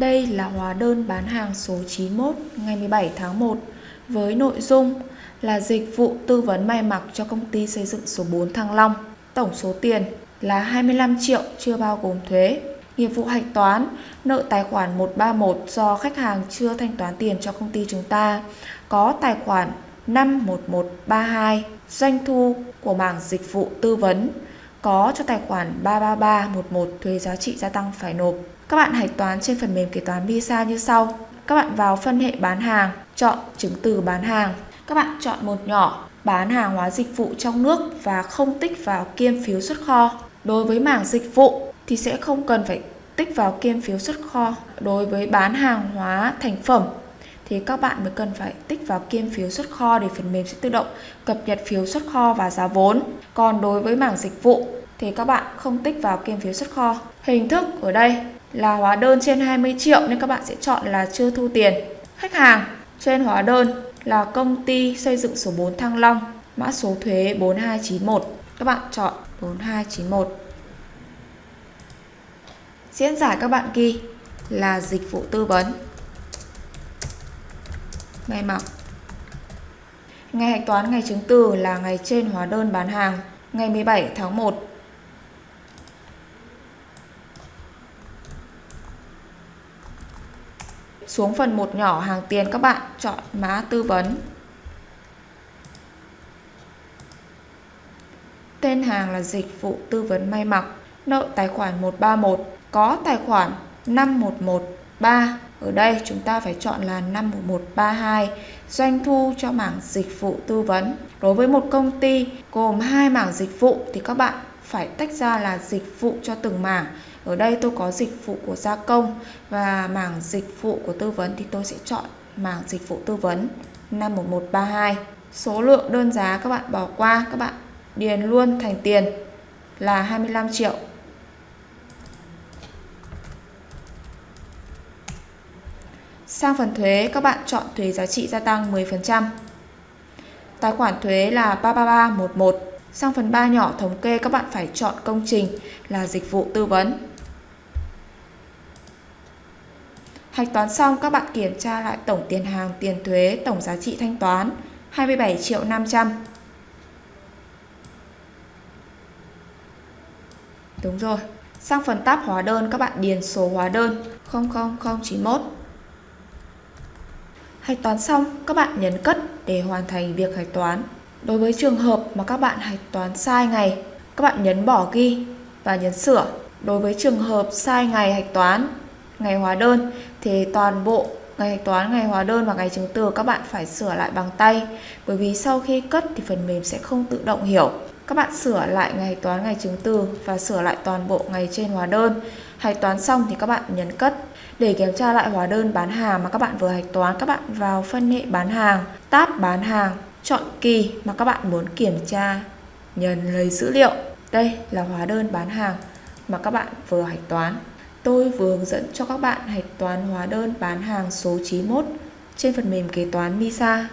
Đây là hóa đơn bán hàng số 91 ngày 17 tháng 1 với nội dung là dịch vụ tư vấn may mặc cho công ty xây dựng số 4 Thăng Long. Tổng số tiền là 25 triệu chưa bao gồm thuế. Nghiệp vụ hạch toán, nợ tài khoản 131 do khách hàng chưa thanh toán tiền cho công ty chúng ta, có tài khoản 51132, doanh thu của mảng dịch vụ tư vấn, có cho tài khoản 33311 thuế giá trị gia tăng phải nộp. Các bạn hạch toán trên phần mềm kế toán Visa như sau. Các bạn vào phân hệ bán hàng, chọn chứng từ bán hàng. Các bạn chọn một nhỏ bán hàng hóa dịch vụ trong nước và không tích vào kiêm phiếu xuất kho. Đối với mảng dịch vụ thì sẽ không cần phải tích vào kiêm phiếu xuất kho. Đối với bán hàng hóa thành phẩm thì các bạn mới cần phải tích vào kiêm phiếu xuất kho để phần mềm sẽ tự động cập nhật phiếu xuất kho và giá vốn. Còn đối với mảng dịch vụ thì các bạn không tích vào kiêm phiếu xuất kho. Hình thức ở đây là hóa đơn trên 20 triệu nên các bạn sẽ chọn là chưa thu tiền. Khách hàng trên hóa đơn là công ty xây dựng số 4 Thăng Long, mã số thuế 4291. Các bạn chọn 4291. Diễn giải các bạn ghi là dịch vụ tư vấn. ngày mặc. Ngày hạch toán ngày chứng từ là ngày trên hóa đơn bán hàng, ngày 17 tháng 1 Xuống phần một nhỏ hàng tiền các bạn chọn mã tư vấn. Tên hàng là dịch vụ tư vấn may mặc, nợ tài khoản 131, có tài khoản 5113. Ở đây chúng ta phải chọn là 51132, doanh thu cho mảng dịch vụ tư vấn. Đối với một công ty gồm hai mảng dịch vụ thì các bạn phải tách ra là dịch vụ cho từng mảng ở đây tôi có dịch vụ của gia công và mảng dịch vụ của tư vấn thì tôi sẽ chọn mảng dịch vụ tư vấn 51132. Số lượng đơn giá các bạn bỏ qua, các bạn điền luôn thành tiền là 25 triệu. Sang phần thuế, các bạn chọn thuế giá trị gia tăng 10%. Tài khoản thuế là 33311. Sang phần 3 nhỏ thống kê, các bạn phải chọn công trình là dịch vụ tư vấn. Hạch toán xong các bạn kiểm tra lại tổng tiền hàng, tiền thuế, tổng giá trị thanh toán 27 triệu 500. Đúng rồi. Sang phần tab hóa đơn các bạn điền số hóa đơn 00091. Hạch toán xong các bạn nhấn cất để hoàn thành việc hạch toán. Đối với trường hợp mà các bạn hạch toán sai ngày, các bạn nhấn bỏ ghi và nhấn sửa. Đối với trường hợp sai ngày hạch toán ngày hóa đơn thì toàn bộ ngày hạch toán, ngày hóa đơn và ngày chứng từ các bạn phải sửa lại bằng tay bởi vì sau khi cất thì phần mềm sẽ không tự động hiểu. Các bạn sửa lại ngày hạch toán, ngày chứng từ và sửa lại toàn bộ ngày trên hóa đơn. Hạch toán xong thì các bạn nhấn cất. Để kiểm tra lại hóa đơn bán hàng mà các bạn vừa hạch toán, các bạn vào phân hệ bán hàng, tab bán hàng, chọn kỳ mà các bạn muốn kiểm tra, nhấn lấy dữ liệu. Đây là hóa đơn bán hàng mà các bạn vừa hạch toán. Tôi vừa hướng dẫn cho các bạn hạch toán hóa đơn bán hàng số 91 trên phần mềm kế toán MISA.